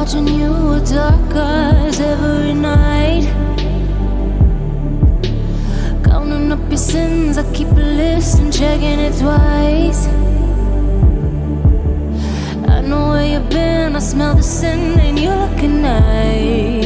watching you with dark eyes every night. Counting up your sins, I keep a list and checking it twice. I know where you've been, I smell the sin, and you're looking nice.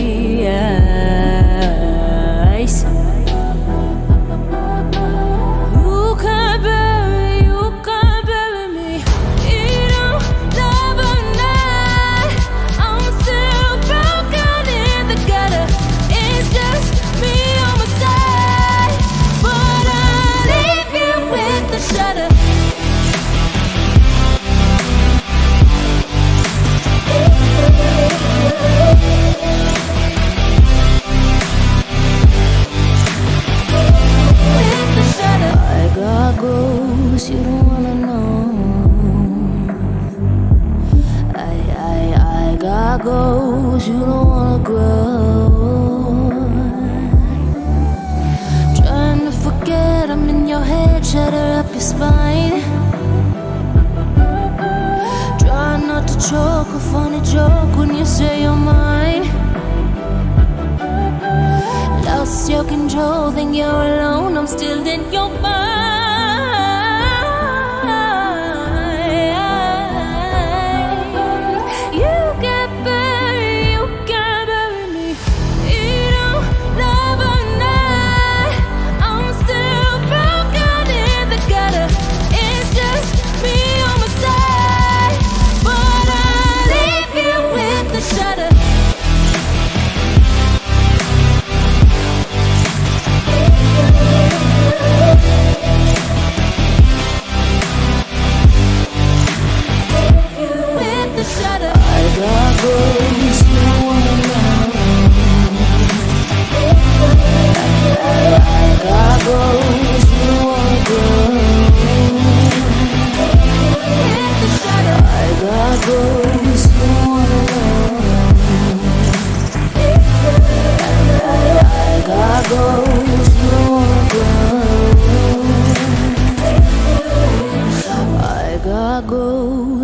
Goals you don't wanna grow. Trying to forget I'm in your head, shatter up your spine. Try not to choke a funny joke when you say you're mine. Lost your control, think you're alone. I'm still in your mind.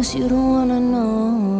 promise you don't wanna know.